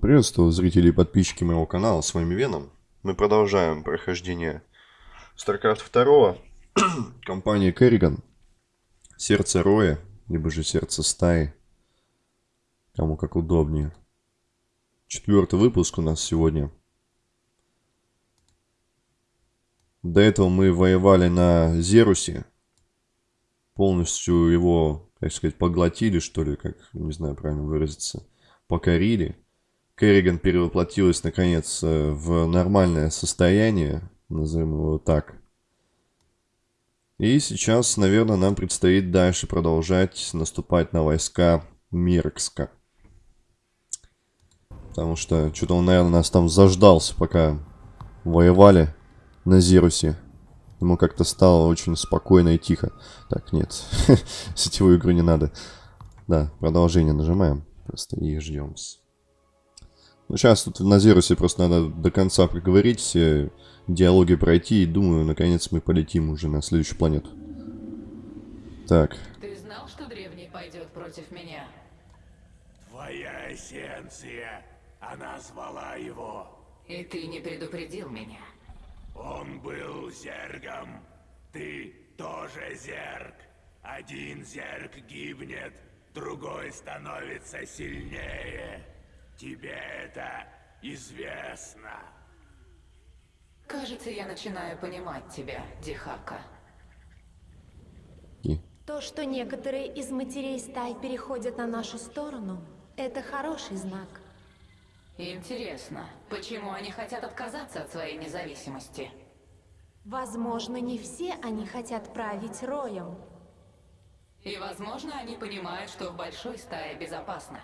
Приветствую зрители и подписчики моего канала, с вами Веном. Мы продолжаем прохождение StarCraft 2, компания Керриган, Сердце Роя, либо же Сердце Стаи, кому как удобнее. Четвертый выпуск у нас сегодня. До этого мы воевали на Зерусе, полностью его, как сказать, поглотили, что ли, как, не знаю, правильно выразиться покорили. Керриган перевоплотилась, наконец, э, в нормальное состояние, назовем его так. И сейчас, наверное, нам предстоит дальше продолжать наступать на войска Меркска. Потому что что-то он, наверное, нас там заждался, пока воевали на Зирусе. Ему как-то стало очень спокойно и тихо. Так, нет, сетевую игру не надо. Да, продолжение нажимаем. Просто и ждем. Ну, сейчас тут на Зерусе просто надо до конца проговорить, все диалоги пройти, и думаю, наконец мы полетим уже на следующую планету. Так. Ты знал, что древний пойдет против меня? Твоя эссенция, она звала его. И ты не предупредил меня. Он был зергом, ты тоже зерг. Один зерг гибнет, другой становится сильнее. Тебе это известно. Кажется, я начинаю понимать тебя, Дихака. И? То, что некоторые из матерей стай переходят на нашу сторону, это хороший знак. Интересно, почему они хотят отказаться от своей независимости? Возможно, не все они хотят править роем. И, возможно, они понимают, что в большой стае безопасно.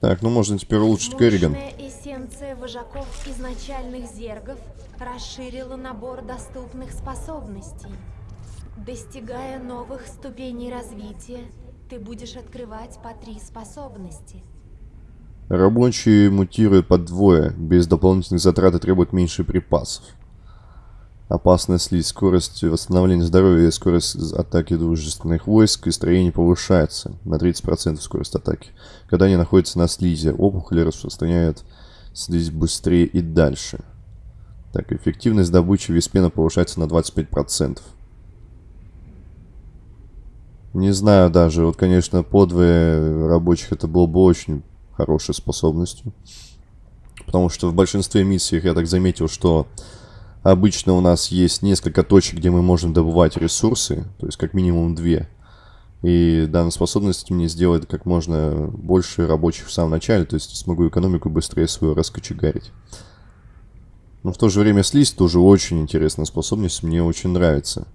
Так, ну можно теперь улучшить Керриган. Эссенция вожаков изначальных зергов расширила набор доступных способностей. Достигая новых ступеней развития, ты будешь открывать по три способности. Рабочие мутируют по двое, без дополнительных затрат и требуют меньше припасов. Опасная слизь, скорость восстановления здоровья и скорость атаки дружественных войск и строений повышается на 30% скорость атаки. Когда они находятся на слизи, опухоли распространяют слизь быстрее и дальше. Так, эффективность добычи виспена повышается на 25%. Не знаю даже, вот, конечно, подвое рабочих это было бы очень хорошей способностью. Потому что в большинстве миссий я так заметил, что Обычно у нас есть несколько точек, где мы можем добывать ресурсы, то есть как минимум две. И данная способность мне сделает как можно больше рабочих в самом начале, то есть смогу экономику быстрее свою раскочегарить. Но в то же время слизь тоже очень интересная способность, мне очень нравится.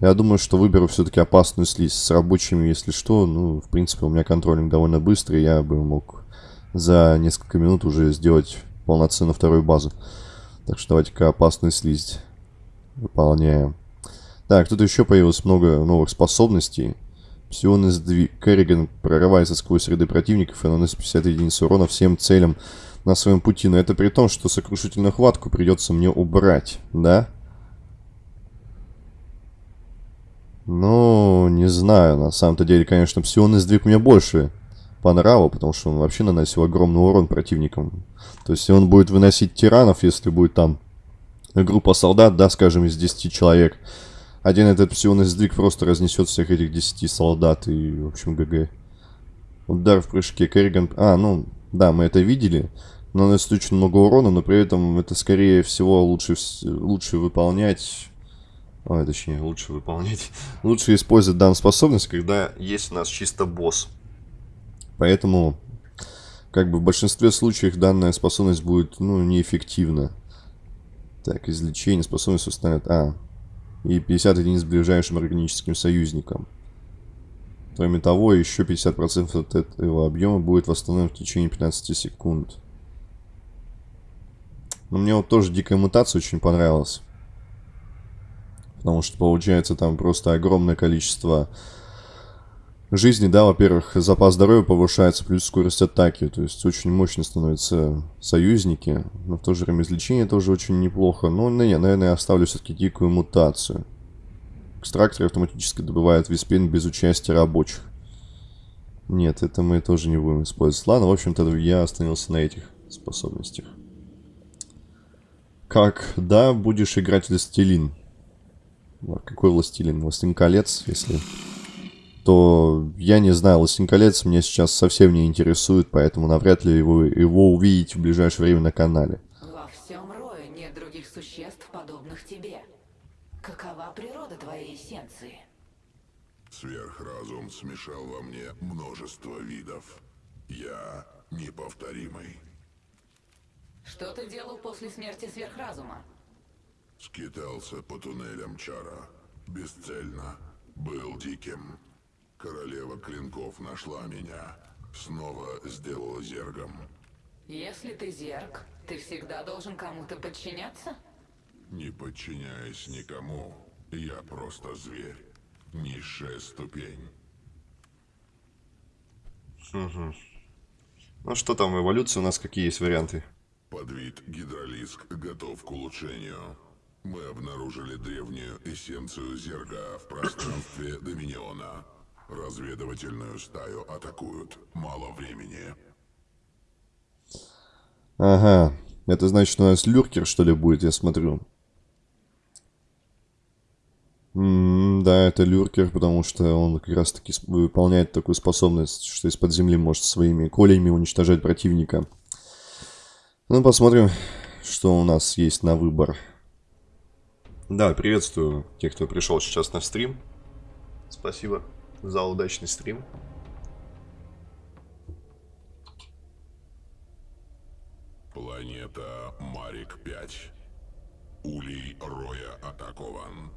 Я думаю, что выберу все-таки опасную слизь с рабочими, если что. Ну, в принципе, у меня контролинг довольно быстрый, я бы мог за несколько минут уже сделать полноценную вторую базу. Так что давайте-ка опасную слизь выполняем. Так, тут еще появилось много новых способностей. Псионный сдвиг. Керриган прорывается сквозь ряды противников и наносит 50 единиц урона всем целям на своем пути. Но это при том, что сокрушительную хватку придется мне убрать, да? Ну, не знаю. На самом-то деле, конечно, псионный сдвиг мне больше по нраву, потому что он вообще наносил огромный урон противникам. То есть он будет выносить тиранов, если будет там группа солдат, да, скажем, из 10 человек. Один этот псионный сдвиг просто разнесет всех этих 10 солдат и, в общем, ГГ. Удар в прыжке Керриган... А, ну, да, мы это видели. Наносит очень много урона, но при этом это, скорее всего, лучше, лучше выполнять... Ой, точнее, лучше выполнять... лучше использовать данную способность, когда есть у нас чисто босс. Поэтому, как бы в большинстве случаев данная способность будет, ну, неэффективна. Так, излечение, способность установит... А, и 50 единиц ближайшим органическим союзникам. Кроме того, еще 50% от этого объема будет восстановлен в течение 15 секунд. Но мне вот тоже дикая мутация очень понравилась. Потому что получается там просто огромное количество жизни, да, во-первых, запас здоровья повышается, плюс скорость атаки, то есть очень мощно становятся союзники, но в то же время излечение тоже очень неплохо, но, ну, не, наверное, я оставлю все-таки дикую мутацию. Экстрактор автоматически добывает виспин без участия рабочих. Нет, это мы тоже не будем использовать. Ладно, в общем-то, я остановился на этих способностях. Как, да, будешь играть Властелин. А Какой Властелин? Властелин колец, если... То я не знаю, Властелин колец меня сейчас совсем не интересует, поэтому навряд ли его, его увидите в ближайшее время на канале. Во всем рое нет других существ, подобных тебе. Какова природа твоей эссенции? Сверхразум смешал во мне множество видов. Я неповторимый. Что ты делал после смерти сверхразума? Скитался по туннелям Чара. Бесцельно. Был диким. Королева клинков нашла меня. Снова сделала зергом. Если ты зерк, ты всегда должен кому-то подчиняться? Не подчиняясь никому, я просто зверь. Низшая ступень. Ну что там, эволюция у нас какие есть варианты? Подвид гидролиск готов к улучшению. Мы обнаружили древнюю эссенцию зерга в пространстве Доминиона. Разведывательную стаю атакуют. Мало времени. Ага, это значит у нас люркер что ли будет, я смотрю. М, да, это люркер, потому что он как раз таки сп- выполняет такую способность, что из-под земли может своими колями уничтожать противника. Ну, посмотрим, что у нас есть на выбор. Да, приветствую тех, кто пришел сейчас на стрим. Спасибо за удачный стрим. Планета Марик-5. Улей Роя атакован.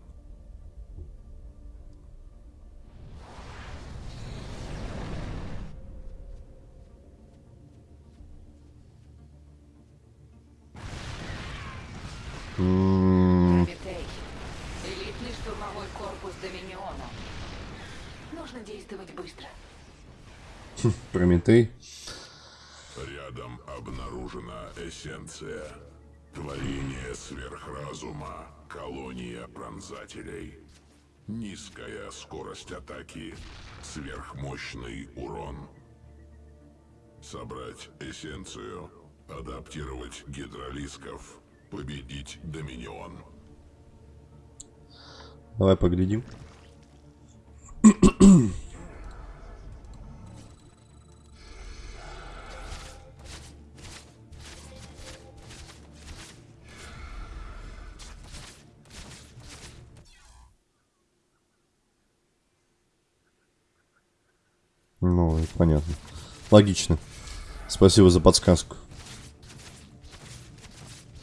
Прометей. Рядом обнаружена эссенция. Творение сверхразума. Колония пронзателей. Низкая скорость атаки. Сверхмощный урон. Собрать эссенцию. Адаптировать гидролисков. Победить Доминион. Давай поглядим. Понятно. Логично. Спасибо за подсказку.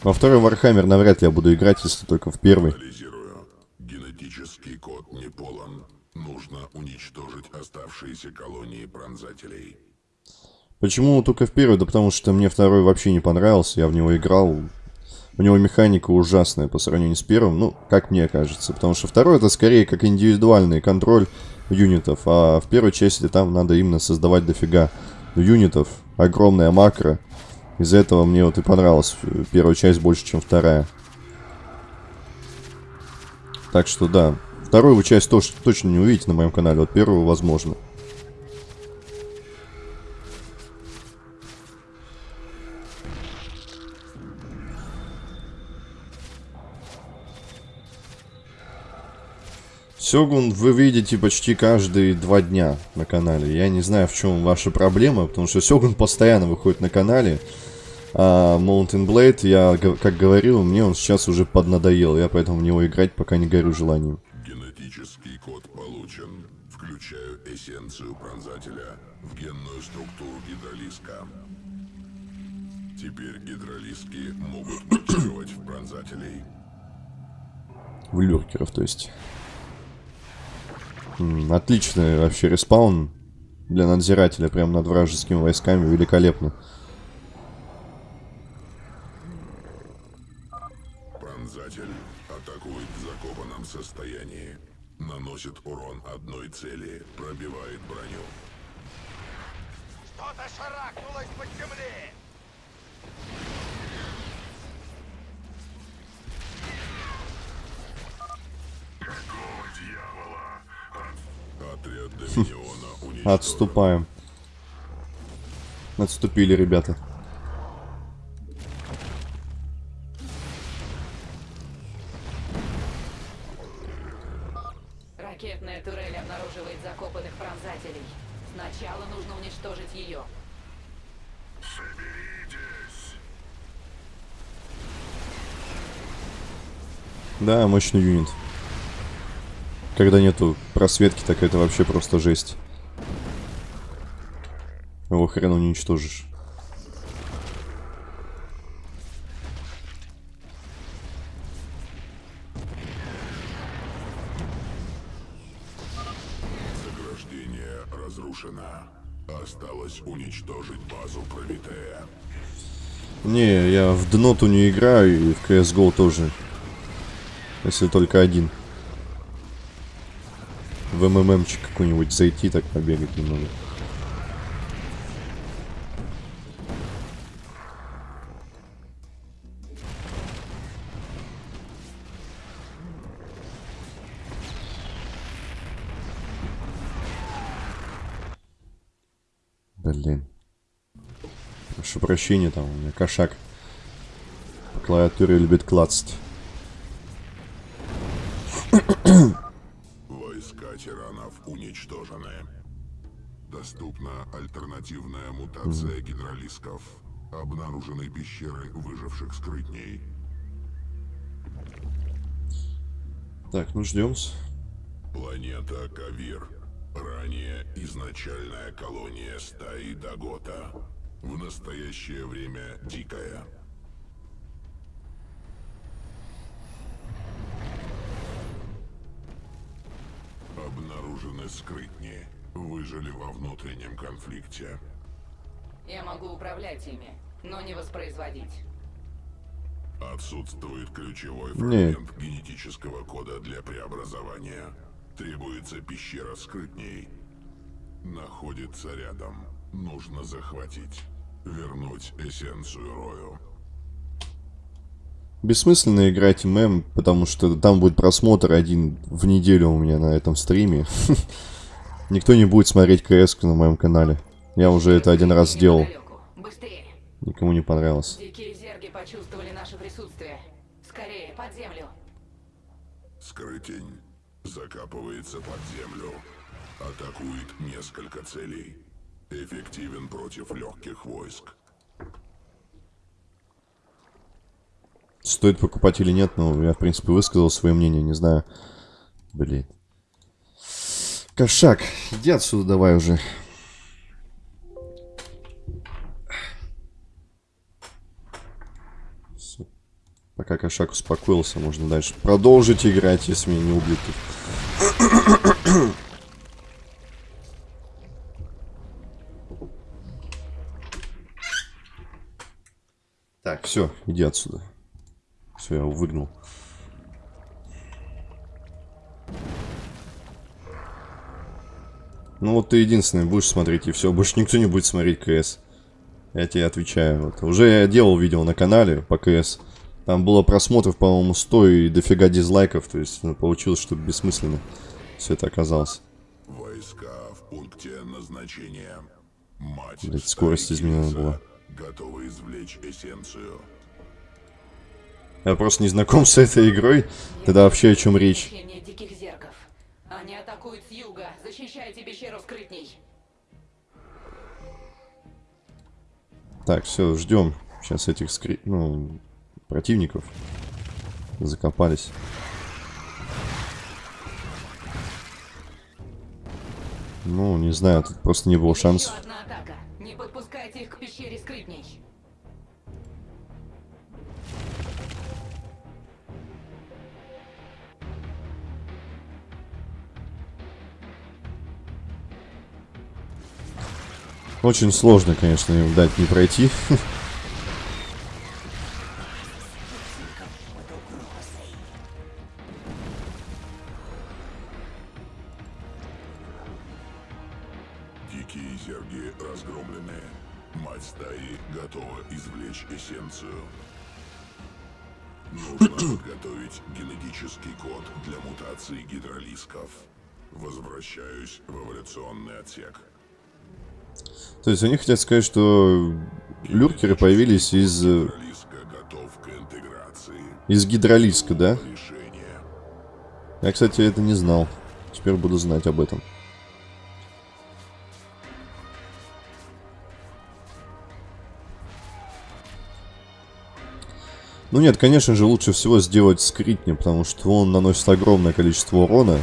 Во второй Warhammer навряд ли я буду играть, если только в первый. Анализирую. Генетический код не полон. Нужно уничтожить оставшиеся колонии пронзателей. Почему только в первый? Да потому что мне второй вообще не понравился, я в него играл. У него механика ужасная по сравнению с первым, ну, как мне кажется. Потому что второй это скорее как индивидуальный контроль юнитов, а в первой части там надо именно создавать дофига юнитов, огромная макро. Из-за этого мне вот и понравилась э, первая часть больше, чем вторая. Так что да, вторую часть тоже точно не увидите на моем канале, вот первую возможно. Сёгун вы видите почти каждые два дня на канале. Я не знаю, в чем ваша проблема, потому что Сёгун постоянно выходит на канале. А Mountain Blade, я как говорил, мне он сейчас уже поднадоел. Я поэтому в него играть пока не горю желанием. Генетический код получен. Включаю эссенцию пронзателя в генную структуру гидролиска. Теперь гидролиски могут мутировать в пронзателей. В люркеров, то есть. Отличный вообще респаун для надзирателя, прям над вражескими войсками, великолепно. Пронзатель атакует в закопанном состоянии. Наносит урон одной цели, пробивает броню. Что-то шарахнулось под земли! Уничтожен. Отступаем. Отступили ребята. Ракетная турель обнаруживает закопанных пронзателей. Сначала нужно уничтожить ее. Да, мощный юнит. Когда нету просветки, так это вообще просто жесть. Его хрен уничтожишь. Заграждение разрушено. Осталось уничтожить базу Прометея. Не, я в Дноту не играю и в CSGO тоже. Если только один. В МММчик какой-нибудь зайти, так побегать немного. Блин. Прошу прощения, там у меня кошак по клавиатуре любит клацать. Альтернативная мутация гидролисков. Обнаружены пещеры выживших скрытней. Так, ну ждем. Планета Кавир. Ранее изначальная колония стаи Дагота. В настоящее время дикая. Обнаружены скрытни. Выжили во внутреннем конфликте. Я могу управлять ими, но не воспроизводить. Отсутствует ключевой фрагмент генетического кода для преобразования. Требуется пещера скрытней. Находится рядом. Нужно захватить. Вернуть эссенцию Рою. Бессмысленно играть ММ, потому что там будет просмотр один в неделю у меня на этом стриме. Никто не будет смотреть КС на моем канале. Я уже это один раз сделал. Никому не понравилось. Дикие зерги почувствовали наше присутствие. Скорее, под землю. Скрытень. Закапывается под землю. Атакует несколько целей. Эффективен против легких войск. Стоит покупать или нет, но я, в принципе, высказал свое мнение, не знаю. Блин. Кошак, иди отсюда давай уже. Пока кошак успокоился, можно дальше продолжить играть, если меня не убьют. Так, все, иди отсюда. Все, я его выгнал. Ну вот ты единственный будешь смотреть, и все. Больше никто не будет смотреть КС. Я тебе отвечаю. Вот. Уже я делал видео на канале по КС. Там было просмотров, по-моему, 100 и дофига дизлайков. То есть ну, получилось, что бессмысленно все это оказалось. Войска в пункте назначения. Мать стаи скорость изменена была. Готова извлечь эссенцию. Я просто не знаком с этой игрой. Тогда вообще о чем речь? Они атакуют с юга. Защищайте пещеру скрытней. Так, все, ждем. Сейчас этих скри... ну, противников закопались. Ну, не знаю, тут просто не было шансов. Не подпускайте их к пещере скрытней. Очень сложно, конечно, им дать не пройти. есть они хотят сказать, что люркеры появились из, э, из гидролиска, да? Я, кстати, это не знал. Теперь буду знать об этом. Ну нет, конечно же, лучше всего сделать скритни, потому что он наносит огромное количество урона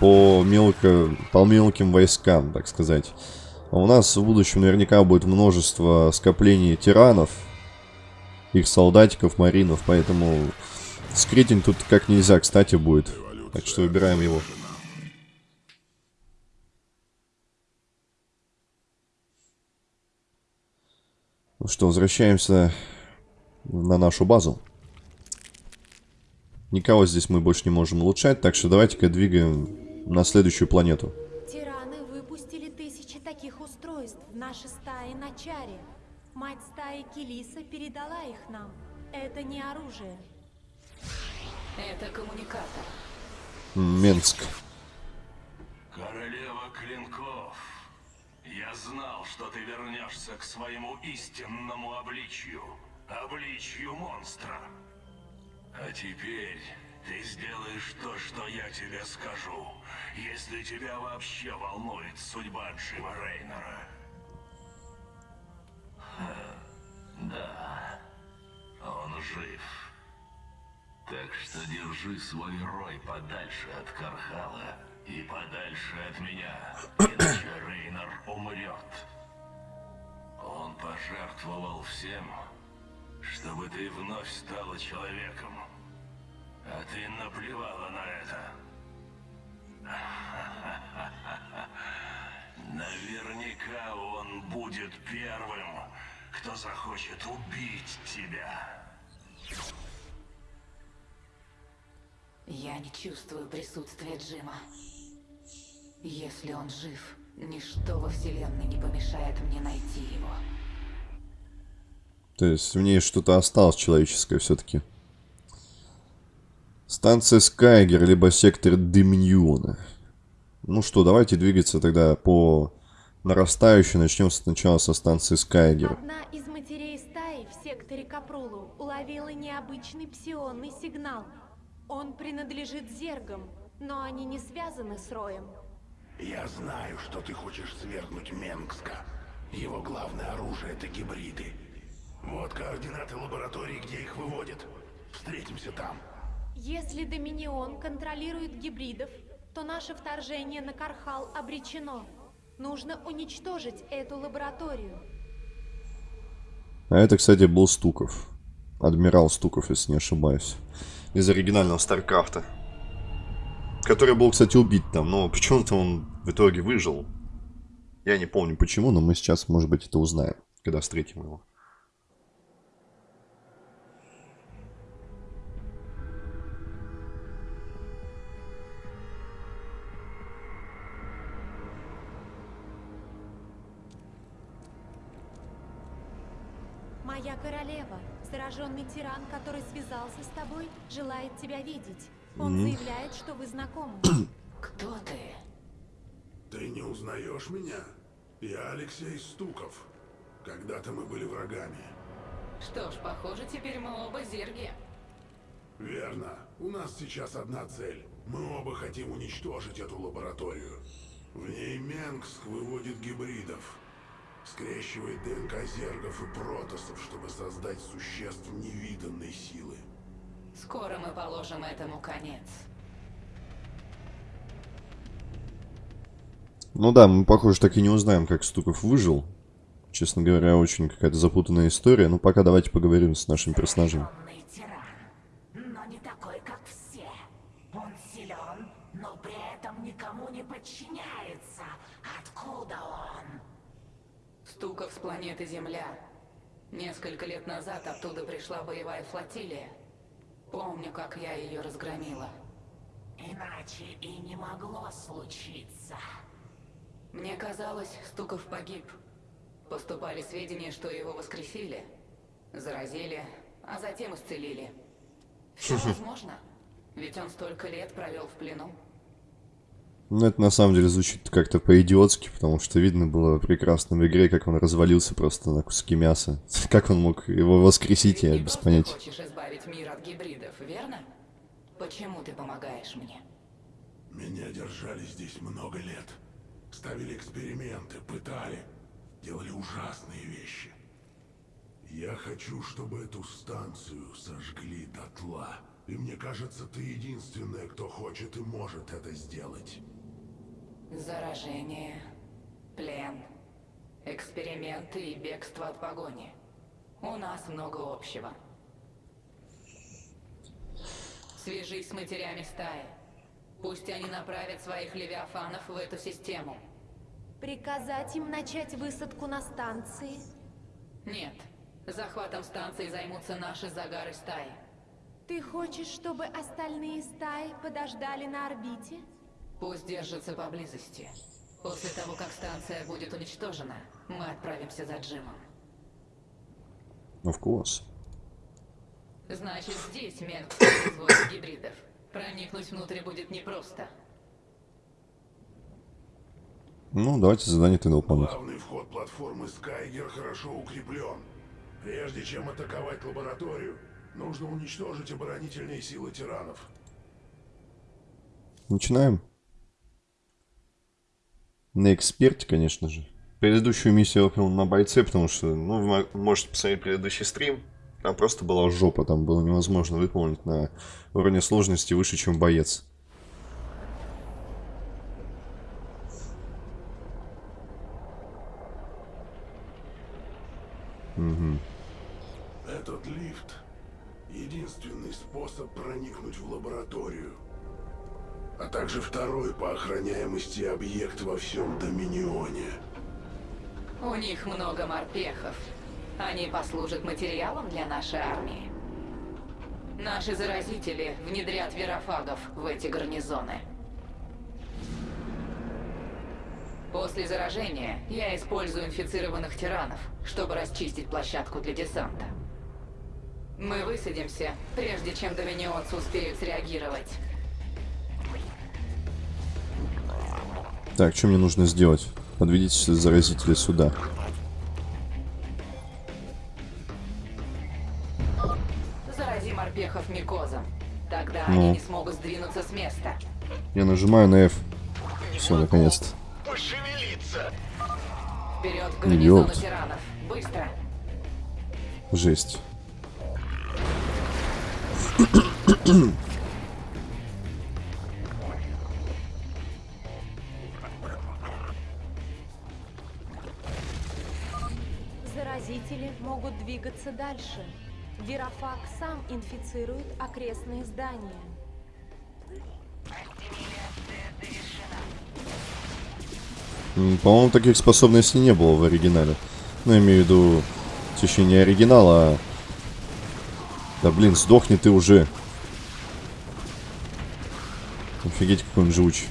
по, мелко, по мелким войскам, так сказать. А у нас в будущем наверняка будет множество скоплений тиранов, их солдатиков, маринов, поэтому скритинг тут как нельзя кстати будет. Так что выбираем его. Ну что, возвращаемся на нашу базу. Никого здесь мы больше не можем улучшать, так что давайте-ка двигаем на следующую планету. Наши стаи на Чаре. Мать стаи Келиса передала их нам. Это не оружие. Это коммуникатор. Менск. Королева клинков, я знал, что ты вернешься к своему истинному обличью, обличью монстра. А теперь ты сделаешь то, что я тебе скажу, если тебя вообще волнует судьба Джима Рейнера. Ха, Да, он жив. Так что держи свой рой подальше от Кархала и подальше от меня, иначе Рейнер умрет. Он пожертвовал всем, чтобы ты вновь стала человеком. А ты наплевала на это. Наверняка он будет первым, кто захочет убить тебя. Я не чувствую присутствия Джима. Если он жив, ничто во Вселенной не помешает мне найти его. То есть в ней что-то осталось человеческое все-таки. Станция Скайгер, либо сектор Доминиона. Ну что, давайте двигаться тогда по нарастающей. Начнем сначала со станции Скайгер. Одна из матерей стаи в секторе Капрулу уловила необычный псионный сигнал. Он принадлежит зергам, но они не связаны с Роем. Я знаю, что ты хочешь свергнуть Менгска. Его главное оружие — это гибриды. Вот координаты лаборатории, где их выводят. Встретимся там. Если Доминион контролирует гибридов, то наше вторжение на Кархал обречено. Нужно уничтожить эту лабораторию. А это, кстати, был Стуков. Адмирал Стуков, если не ошибаюсь. Из оригинального Старкрафта. Который был, кстати, убит там, но почему-то он в итоге выжил. Я не помню почему, но мы сейчас, может быть, это узнаем, когда встретим его. Королева, зараженный тиран, который связался с тобой, желает тебя видеть. Он заявляет, что вы знакомы. Кто ты? Ты не узнаешь меня? Я Алексей Стуков. Когда-то мы были врагами. Что ж, похоже, теперь мы оба зерги. Верно. У нас сейчас одна цель. Мы оба хотим уничтожить эту лабораторию. В ней Менгск выводит гибридов. Скрещивает ДНК зергов и протосов, чтобы создать существ невиданной силы. Скоро мы положим этому конец. Ну да, мы, похоже, так и не узнаем, как Стуков выжил. Честно говоря, очень какая-то запутанная история. Ну, пока давайте поговорим с нашим персонажем. Темный тиран, но не такой, как все. Он силен, но при этом никому не подчиняется. Откуда он? Стуков с планеты Земля. Несколько лет назад оттуда пришла боевая флотилия. Помню, как я ее разгромила. Иначе и не могло случиться. Мне казалось, Стуков погиб. Поступали сведения, что его воскресили, заразили, а затем исцелили. Все возможно, ведь он столько лет провел в плену. Ну, это на самом деле звучит как-то по-идиотски, потому что видно было прекрасно в игре, как он развалился просто на куски мяса. Как он мог его воскресить, я Ты без понятия. хочешь избавить мир от гибридов, верно? Почему ты помогаешь мне? Меня держали здесь много лет. Ставили эксперименты, пытали, делали ужасные вещи. Я хочу, чтобы эту станцию сожгли дотла. И мне кажется, ты единственная, кто хочет и может это сделать. Заражение, плен, эксперименты и бегство от погони. У нас много общего. Свяжись с матерями стаи. Пусть они направят своих левиафанов в эту систему. Приказать им начать высадку на станции? Нет, захватом станции займутся наши загары стаи. Ты хочешь, чтобы остальные стаи подождали на орбите? Пусть держатся поблизости. После того, как станция будет уничтожена, мы отправимся за Джимом. Of course. Значит, здесь Менг производит гибридов. Проникнуть внутрь будет непросто. Ну, давайте задание тогда выполнять. Главный вход платформы Скайгер хорошо укреплен. Прежде чем атаковать лабораторию, нужно уничтожить оборонительные силы тиранов. Начинаем. На эксперте, конечно же. Предыдущую миссию я выполнил на бойце, потому что, ну, вы мо- можете посмотреть предыдущий стрим. Там просто была жопа, там было невозможно выполнить на уровне сложности выше, чем боец. Этот лифт — единственный способ проникнуть в лабораторию. А также второй по охраняемости объект во всем Доминионе. У них много морпехов. Они послужат материалом для нашей армии. Наши заразители внедрят верофагов в эти гарнизоны. После заражения я использую инфицированных тиранов, чтобы расчистить площадку для десанта. Мы высадимся, прежде чем доминионцы успеют среагировать. Так, что мне нужно сделать? Подведите заразителя сюда. Зарази морпехов микозом. Тогда Ну. они не смогут сдвинуться с места. Я нажимаю на F. Все, наконец-то. Пошевелиться! Вперед к гарнизону тиранов. Быстро! Жесть. Двигаться дальше. Вирофаг сам инфицирует окрестные здания. По-моему, таких способностей не было в оригинале. Ну, я имею в виду, в течение оригинала. а- Да блин, сдохни ты уже. Офигеть, какой он живучий.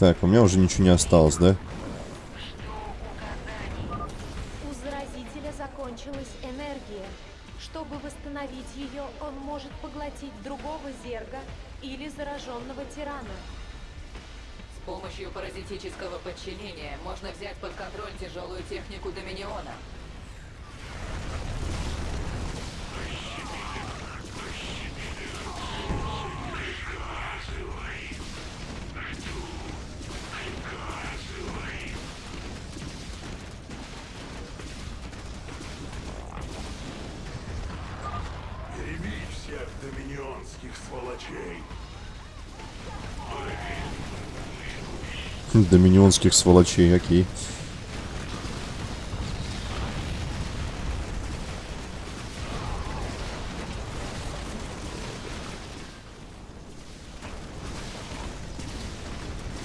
Так, у меня уже ничего не осталось, да? У заразителя закончилась энергия. Чтобы восстановить ее, он может поглотить другого зерга или зараженного тирана. С помощью паразитического подчинения можно взять под контроль тяжелую технику Доминиона. Доминионских сволочей. Доминионских сволочей, окей.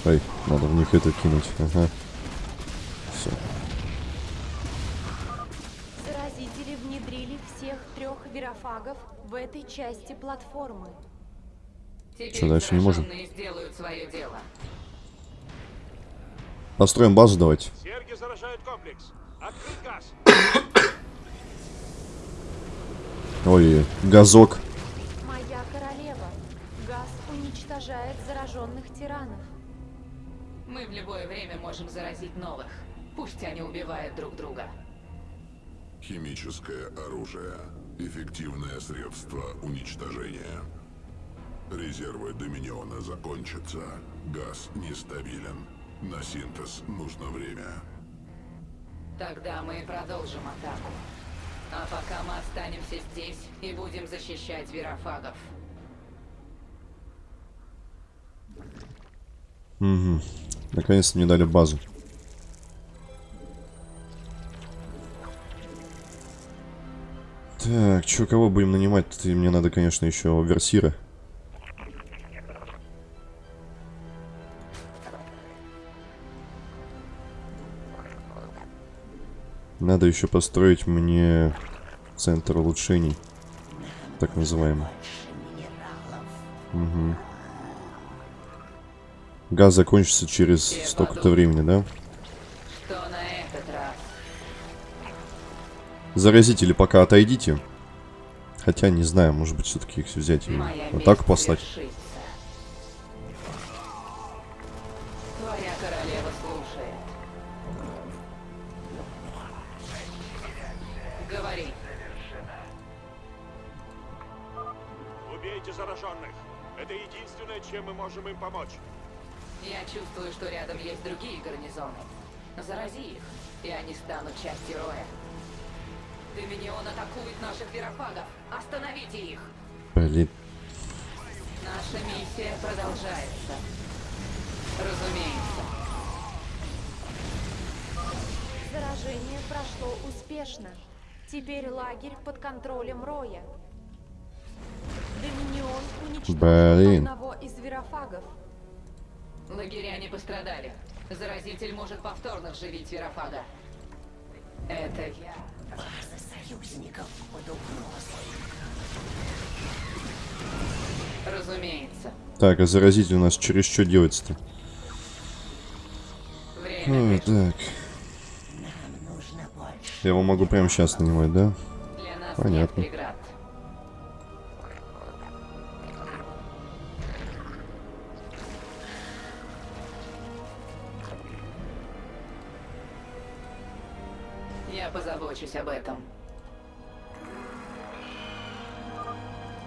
Ой, надо в них это кинуть. Ага. Части платформы. Чё, дальше не можем? зараженные сделают свое дело. Построим базу давайте. Серги заражают комплекс. Открыть газ. Ой, газок. уничтожает зараженных тиранов. Мы в любое время можем заразить новых. Пусть они убивают друг друга. Химическое оружие. Эффективное средство уничтожения. Резервы Доминиона закончатся. Газ нестабилен. На синтез нужно время. Тогда мы продолжим атаку. А пока мы останемся здесь и будем защищать верофагов. Угу. Наконец-то мне дали базу. Так, чё, кого будем нанимать? Ты, мне надо, конечно, еще версира. Надо еще построить мне центр улучшений. Так называемый. Угу. Газ закончится через столько-то времени, да? Заразители пока отойдите. Хотя, не знаю, может быть, все-таки их взять и Моя месть послать. Под контролем Роя. Доминион уничтожил Блин. одного из верофагов. Лагеря не пострадали. Заразитель может повторно вживить верофага. Это я. Базы союзников под угрозой. Разумеется. Так, а заразитель у нас через что делается-то? Время А, так. Нам нужно больше. Я его могу прямо сейчас нанимать, да? Понятно. нет преград. Я позабочусь об этом.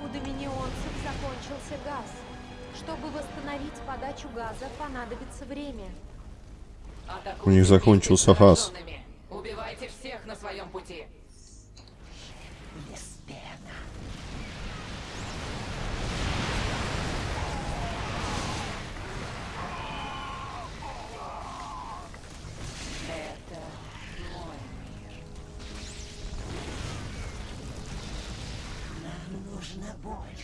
У доминионцев закончился газ. Чтобы восстановить подачу газа, понадобится время. У них закончился газ. Убивайте всех на своем пути. Нужно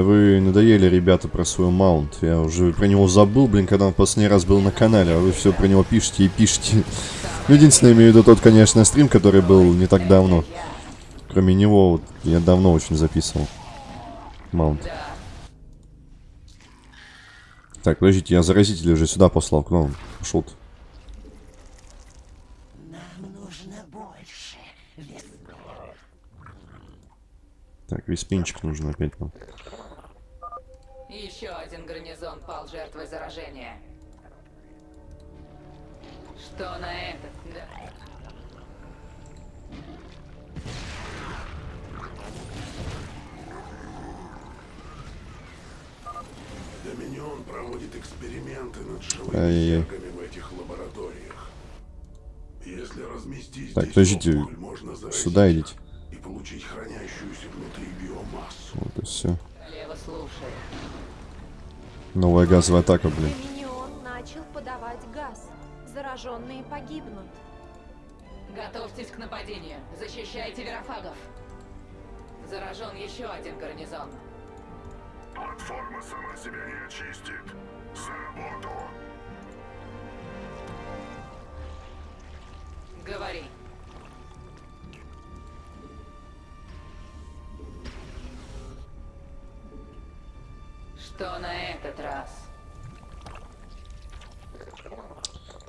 Да вы надоели, ребята, про свой маунт. Я уже про него забыл, блин, когда он последний раз был на канале, а вы все про него пишете и пишете. Ну, единственное, имею в виду тот, конечно, стрим, который был не так давно. Кроме него, вот, я давно очень записывал. Маунт. Так, подождите, я заразителя уже сюда послал, к. Пошел. Нам. Без пена. Так, весь пинчик нужен опять нам. Еще один гарнизон пал жертвой заражения. Что на этот? Да. Доминион проводит эксперименты над живыми в этих лабораториях. Если разместить Так, здесь подождите, опухоль, можно заразить Сюда идите. и получить хранящуюся внутри биомассу. Вот и все. Королева слушает. Новая газовая атака, блин. Доминион начал подавать газ. Зараженные погибнут. Готовьтесь к нападению. Защищайте верофагов. Заражен еще один гарнизон. Платформа сама себя не очистит. За работу. Говори.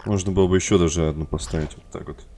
Можно было бы еще даже одну поставить вот так вот.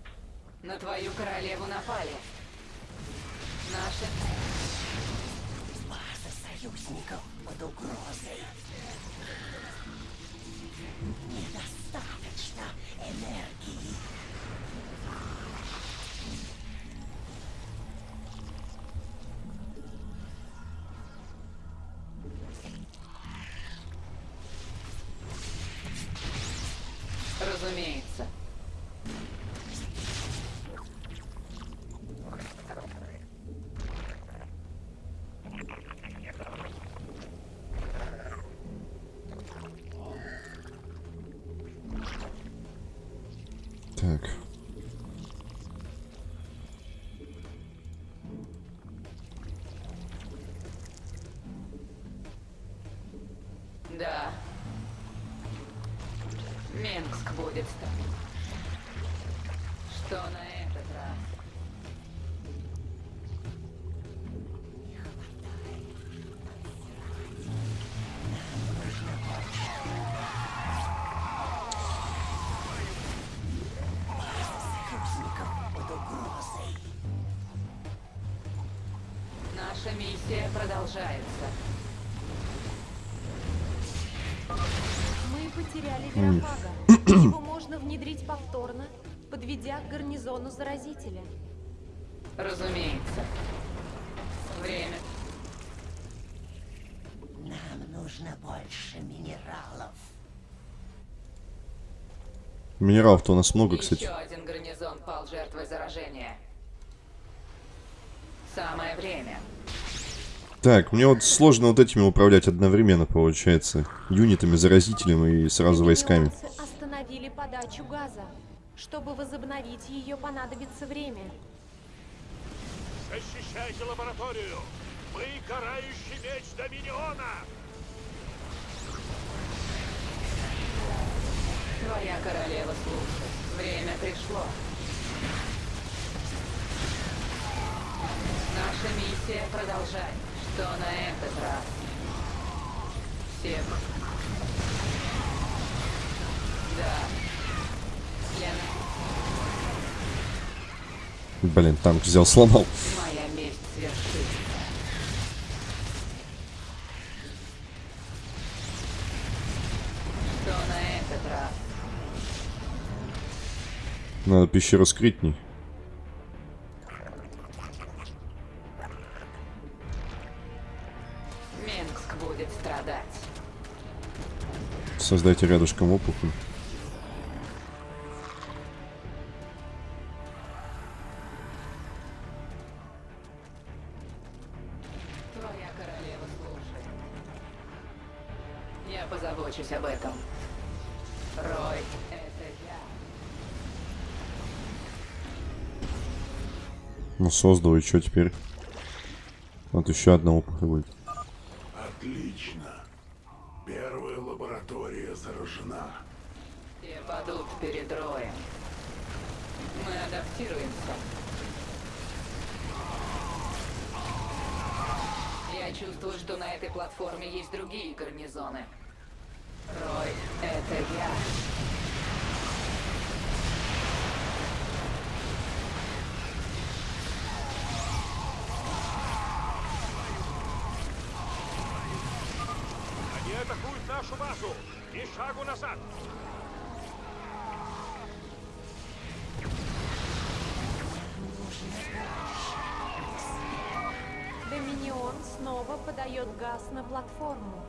Наша миссия продолжается. Мы потеряли Верофага. Его можно внедрить повторно, подведя к гарнизону заразителя. Разумеется. Время. Нам нужно больше минералов. Минералов-то у нас много, кстати. Еще один гарнизон пал жертвой заражения. Самое время. Так, мне вот сложно вот этими управлять одновременно, получается. Юнитами, заразителем и сразу войсками. Остановили подачу газа. Чтобы возобновить ее, понадобится время. Защищайте лабораторию! Мы карающий меч Доминиона! Твоя королева слушает. Время пришло. Наша миссия продолжать. Что на этот раз? Всех. Да. Лена, Блин, танк взял, сломал. моя месть свершится. Что на этот раз? Надо пещеру скрытней. Создайте рядышком опухоль. Твоя королева слушает. Я позабочусь об этом. Рой, это я. Ну, создал, и что теперь? Вот еще одна опухоль будет. Отлично. Первая лаборатория заражена. Все падут перед Роем. Мы адаптируемся. Я чувствую, что на этой платформе есть другие гарнизоны. Доминион снова подает газ на платформу.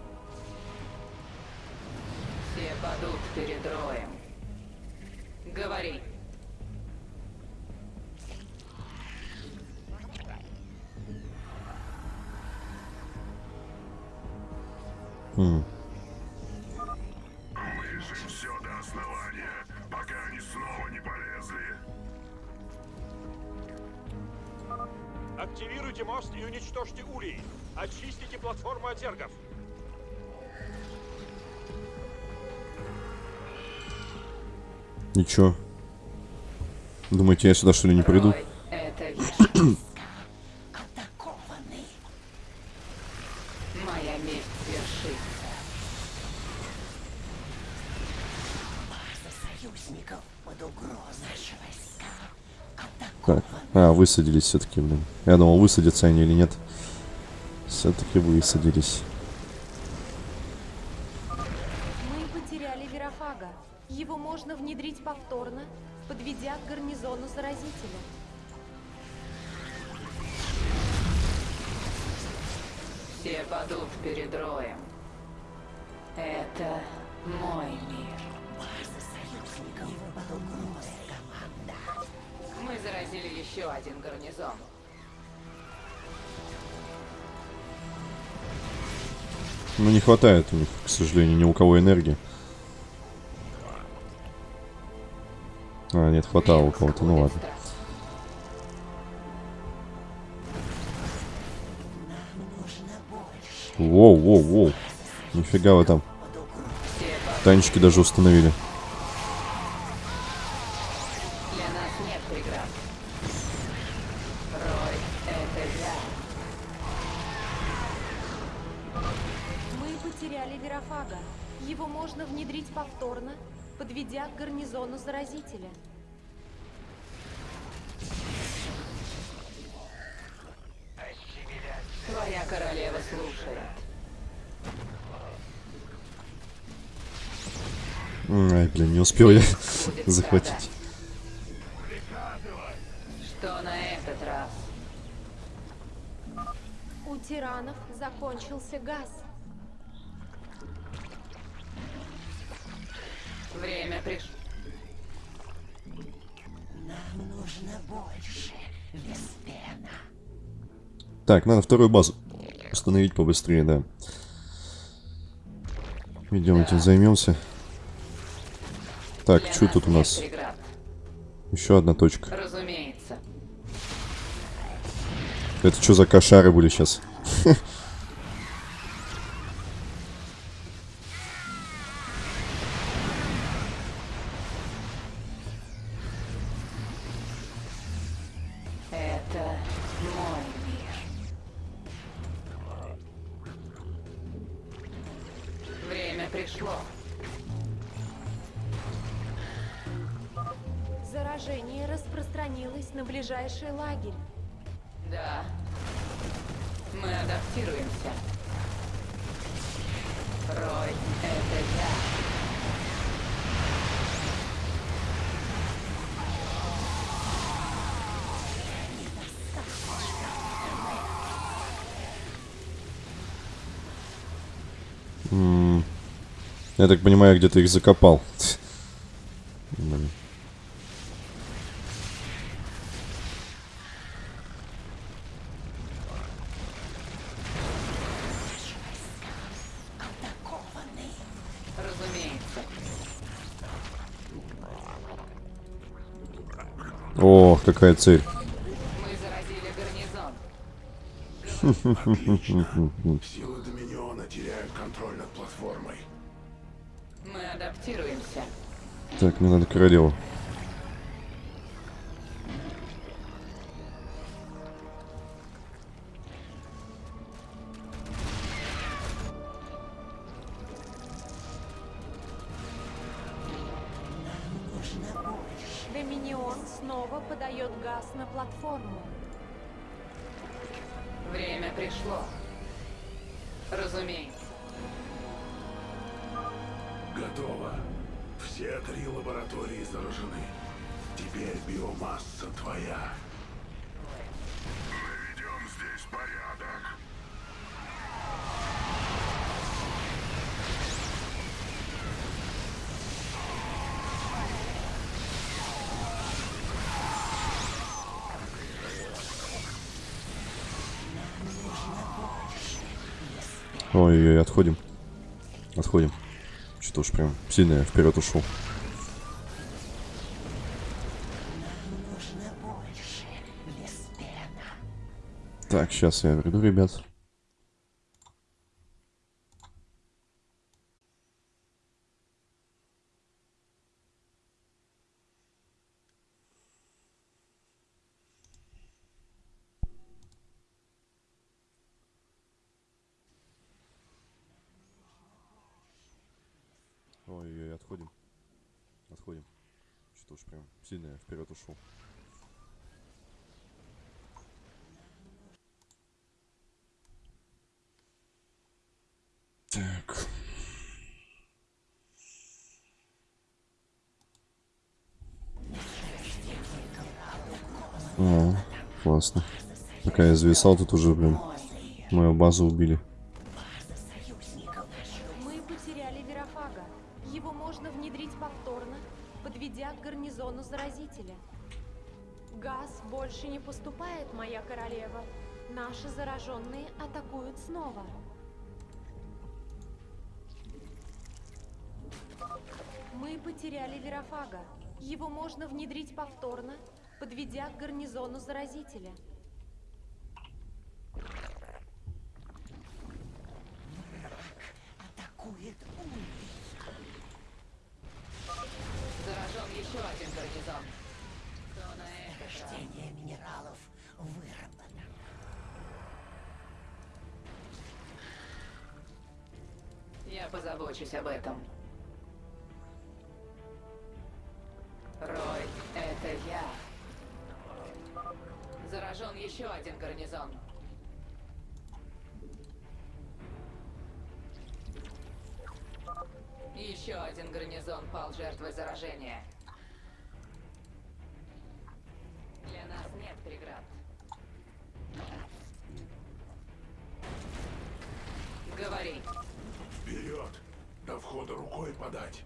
Все падут перед Роем. Говори. Ничего. Думаете, я сюда что ли не приду? Рой, Так. А, высадились все-таки, блин. Я думал, высадятся они или нет. Все-таки высадились. Хватает у них, к сожалению, ни у кого энергии. А, нет, хватало у кого-то, ну ладно. Воу, воу, воу. Нифига вы там. Танчики даже установили. Успел я захватить. Что на этот раз? У тиранов закончился газ. Время пришло. Нам нужно больше. Веспена. Так, надо вторую базу установить побыстрее, да. Идем этим займемся. Так, Для что тут у нас? преград. Еще одна точка. Разумеется. Это что за кошары были сейчас? Заражение распространилось на ближайший лагерь. Да. Мы адаптируемся. Рой, это я. Я так понимаю, где-то их закопал. Какая цель. Мы заразили гарнизон. Силы Доминиона теряют контроль над платформой. Мы адаптируемся. Так, мне надо королеву. Доминион Ой-ой-ой, отходим. Отходим. Что-то уж прям сильно я вперед ушел. Так, сейчас я приду, ребят. Ой-ой, отходим. Отходим. Что уж прям сильно я вперед ушел. Так. О, классно. Пока я зависал, тут уже, блин, мою базу убили. Мы потеряли Верофага. Его можно внедрить повторно, подведя к гарнизону заразителя. Газ больше не поступает, моя королева. Наши зараженные атакуют снова. Мы потеряли Верофага. Его можно внедрить повторно, подведя к гарнизону заразителя. Атакует улей. Заражен еще один гарнизон. Кто на это? Рождение минералов выработано. Я позабочусь об этом. Заражения. Для нас нет преград. Говори. Вперед! До входа рукой подать.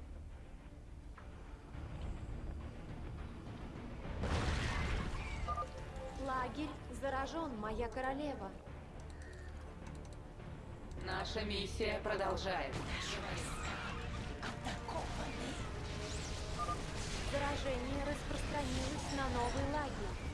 Лагерь заражен, моя королева. Наша миссия продолжается. Заражение распространилось на новый лагерь.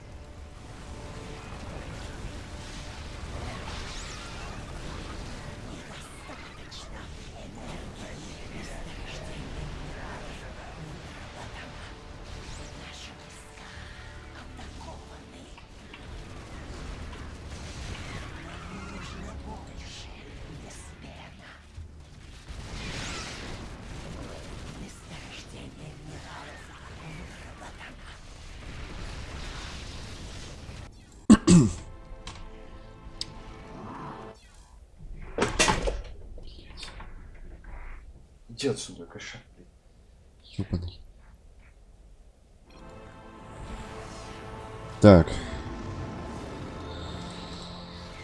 Иди отсюда, кошак. Ёбаный. Так.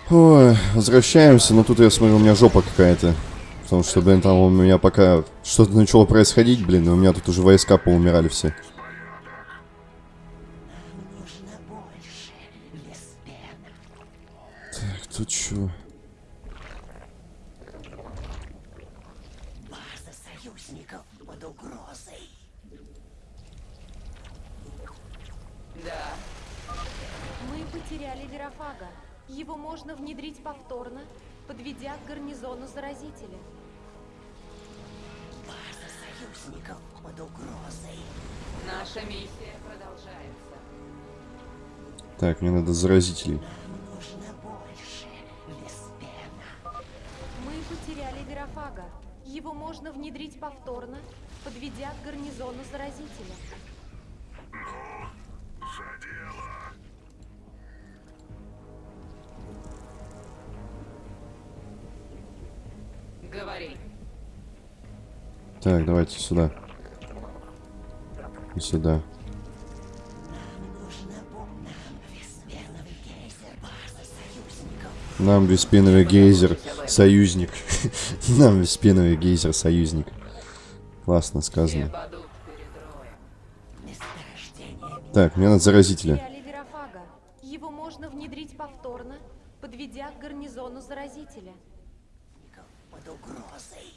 Ой, возвращаемся, но тут я смотрю, у меня жопа какая-то. Потому что, блин, там у меня пока что-то начало происходить, блин, и у меня тут уже войска поумирали все. Заразителей. Нужно больше, Веспена. Мы потеряли Верофага. Его можно внедрить повторно, подведя к гарнизону заразителя. Говори. Так, давайте сюда. И сюда. Нам беспеновый гейзер союзник. Нам беспеновый гейзер союзник. Классно сказано. Так, мне надо заразителя. Его можно внедрить повторно, подведя к гарнизону заразителя. под угрозой.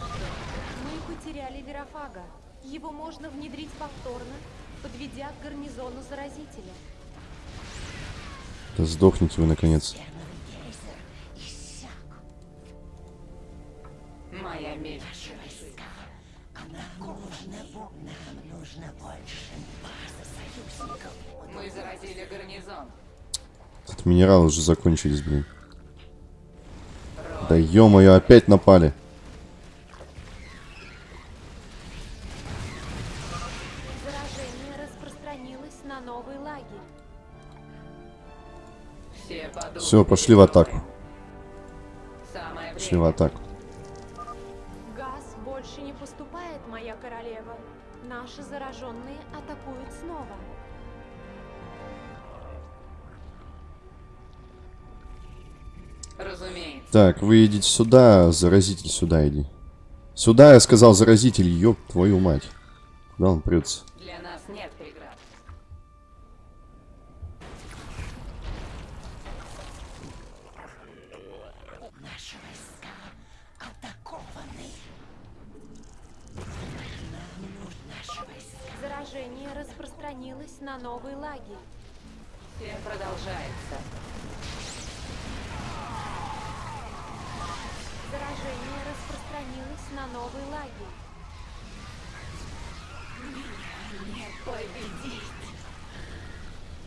Мы потеряли Верофага. Его можно внедрить повторно, подведя к гарнизону заразителя. Да сдохните вы наконец. Тут минералы уже закончились, блин. Да ё-моё, опять напали. Все пошли в атаку. Пошли в атаку. Газ больше не поступает, моя королева. Наши зараженные атакуют снова. Разумеется. Так, вы идите сюда, заразитель сюда иди. Сюда, я сказал, заразитель, ёб твою мать. Куда он прется? Для нас нет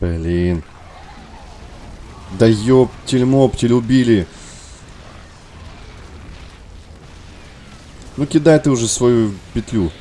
Блин. Да ёптель-моптель, убили. Ну кидай ты уже свою петлю.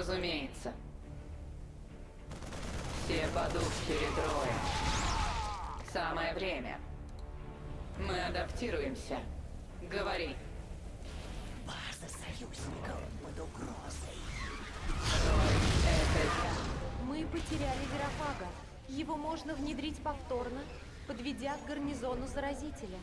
Разумеется. Все падут перед роем. Самое время. Мы адаптируемся. Говори. База союзников под угрозой. Это я. Мы потеряли Верофага. Его можно внедрить повторно, подведя к гарнизону заразителя.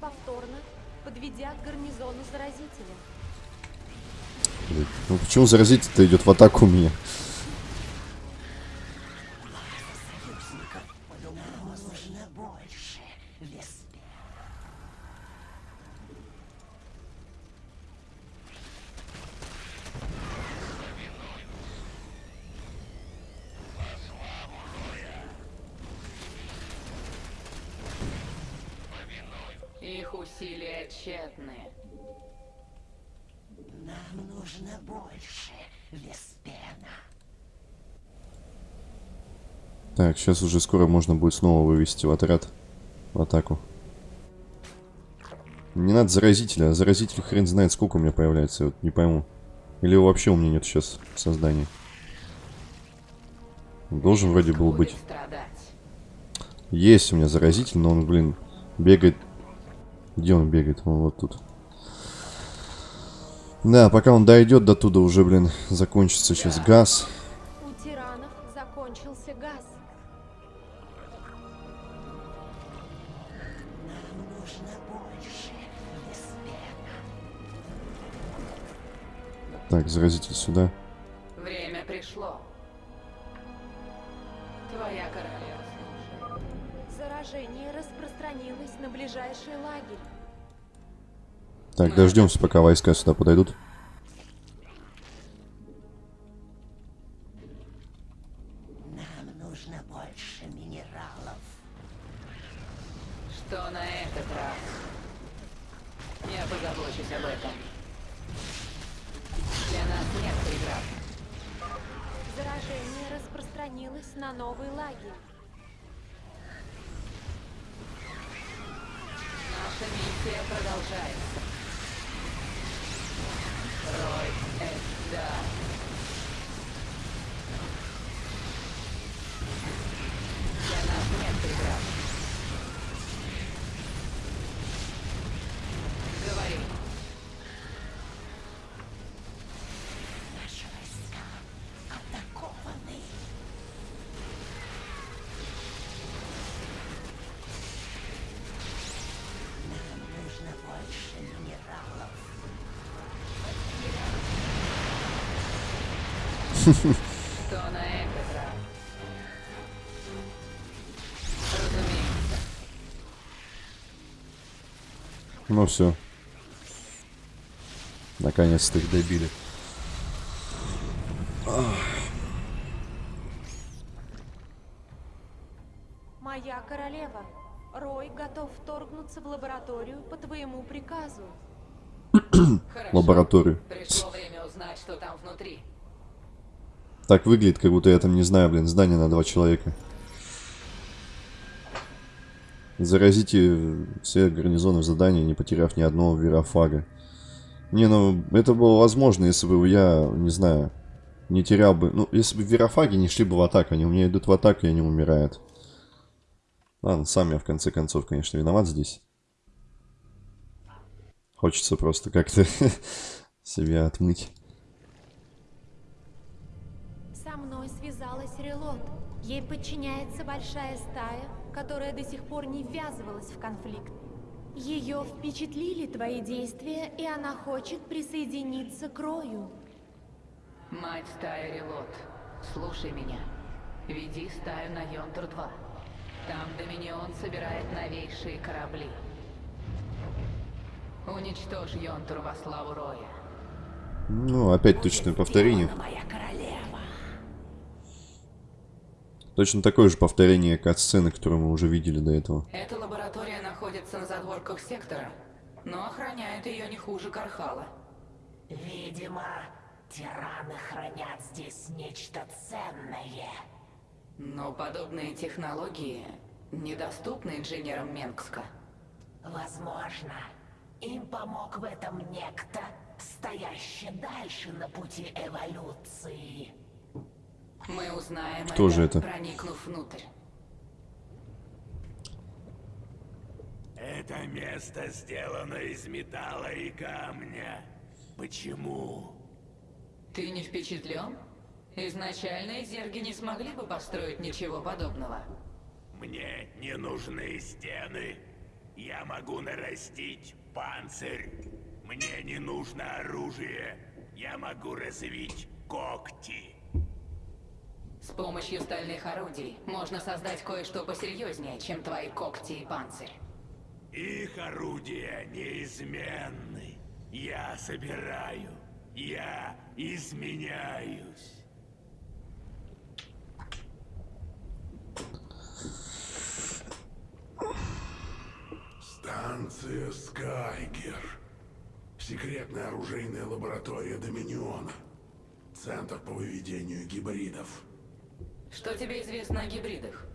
Повторно, подведя к гарнизону заразителя. Ну почему заразитель-то идет в атаку меня? Союзников под угрозой. Нам нужно больше. Веспер. Их усилия тщетны. Нам нужно больше. Веспена. Так, сейчас уже скоро можно будет снова вывести в отряд в атаку. Не надо заразителя, а заразитель хрен знает сколько у меня появляется, вот не пойму. Или его вообще у меня нет сейчас в создании. Должен вроде был быть. Есть у меня заразитель, но он, блин, бегает. Где он бегает? Он вот тут. Да, пока он дойдет до туда, уже, блин, закончится сейчас газ. Так, заразитель сюда. Время пришло. Твоя королева слушает. Заражение распространилось на ближайший лагерь. Так, дождемся, пока войска сюда подойдут. На новый лагерь. Наша миссия продолжается. Ну все. Наконец-то их добили. Моя королева, Рой готов вторгнуться в лабораторию по твоему приказу. Лабораторию. Пришло время узнать, что там внутри. Так выглядит, как будто я там не знаю, блин, здание на два человека. Заразите все гарнизоны в задании, не потеряв ни одного вирофага. Не, ну, это было возможно, если бы я, не знаю, не терял бы... Ну, если бы вирофаги не шли бы в атаку, они у меня идут в атаку, и они умирают. Ладно, сам я, в конце концов, конечно, виноват здесь. Хочется просто как-то себя отмыть. Подчиняется большая стая, которая до сих пор не ввязывалась в конфликт. Ее впечатлили твои действия, и она хочет присоединиться к Рою. Мать стаи Релот, слушай меня. Веди стаю на Йонтур-2. Там Доминион собирает новейшие корабли. Уничтожь Йонтур во славу Роя. Ну, опять точное повторение. Моя королева. Точно такое же повторение кат-сцены, которую мы уже видели до этого. Эта лаборатория находится на задворках сектора, но охраняет ее не хуже Кархала. Видимо, тираны хранят здесь нечто ценное. Но подобные технологии недоступны инженерам Менгска. Возможно, им помог в этом некто, стоящий дальше на пути эволюции. Мы узнаем Кто же это? проникнув внутрь. Это место сделано из металла и камня. Почему? Ты не впечатлен? Изначально зерги не смогли бы построить ничего подобного. Мне не нужны стены. Я могу нарастить панцирь. Мне не нужно оружие. Я могу развить когти. С помощью стальных орудий можно создать кое-что посерьезнее, чем твои когти и панцирь. Их орудия неизменны. Я собираю. Я изменяюсь. Станция Скайгер. Секретная оружейная лаборатория Доминиона. Центр по выведению гибридов. Что тебе известно о гибридах?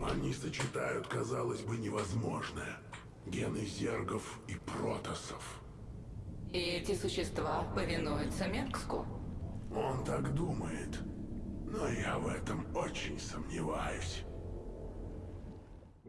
Они сочетают, казалось бы, невозможное. Гены зергов и протосов. И эти существа повинуются Менгску? Он так думает. Но я в этом очень сомневаюсь.